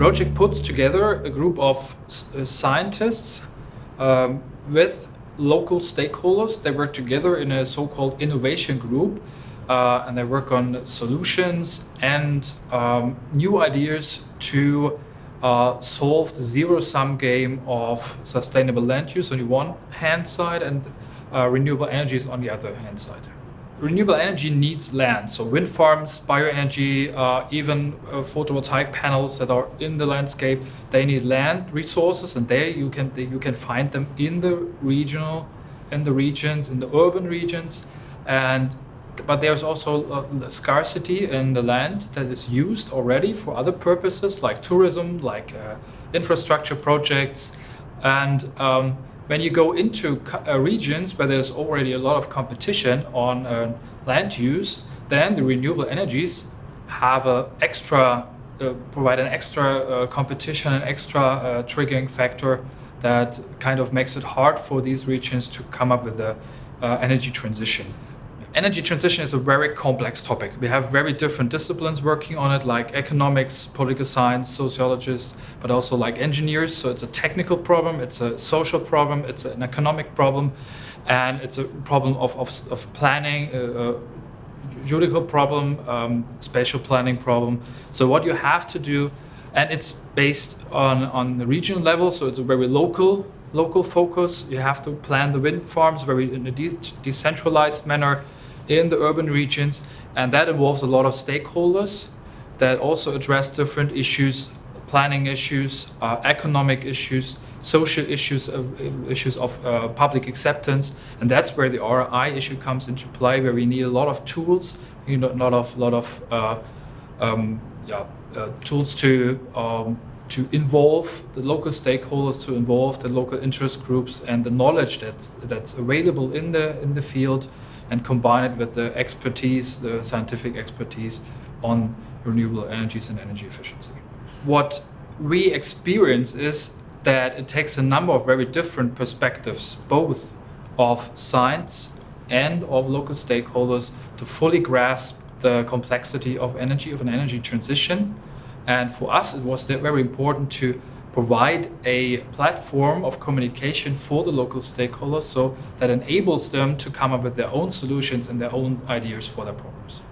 project puts together a group of uh, scientists um, with local stakeholders. They work together in a so-called innovation group uh, and they work on solutions and um, new ideas to uh, solve the zero-sum game of sustainable land use on the one hand side and uh, renewable energies on the other hand side. Renewable energy needs land, so wind farms, bioenergy, uh, even uh, photovoltaic panels that are in the landscape, they need land resources and there you can, you can find them in the regional, in the regions, in the urban regions and but there's also scarcity in the land that is used already for other purposes like tourism, like uh, infrastructure projects. And um, when you go into uh, regions where there's already a lot of competition on uh, land use, then the renewable energies have a extra, uh, provide an extra uh, competition, an extra uh, triggering factor that kind of makes it hard for these regions to come up with a energy transition. Energy transition is a very complex topic. We have very different disciplines working on it, like economics, political science, sociologists, but also like engineers. So it's a technical problem, it's a social problem, it's an economic problem, and it's a problem of, of, of planning, uh, uh, judicial problem, um, spatial planning problem. So what you have to do, and it's based on, on the regional level, so it's a very local local focus. You have to plan the wind farms very in a de decentralized manner in the urban regions. And that involves a lot of stakeholders that also address different issues, planning issues, uh, economic issues, social issues, of, issues of uh, public acceptance. And that's where the RI issue comes into play, where we need a lot of tools, you know, lot of, lot of uh, um, yeah, uh, tools to um, to involve the local stakeholders, to involve the local interest groups and the knowledge that's, that's available in the, in the field and combine it with the expertise, the scientific expertise on renewable energies and energy efficiency. What we experience is that it takes a number of very different perspectives, both of science and of local stakeholders to fully grasp the complexity of energy, of an energy transition. And for us, it was very important to provide a platform of communication for the local stakeholders so that enables them to come up with their own solutions and their own ideas for their problems.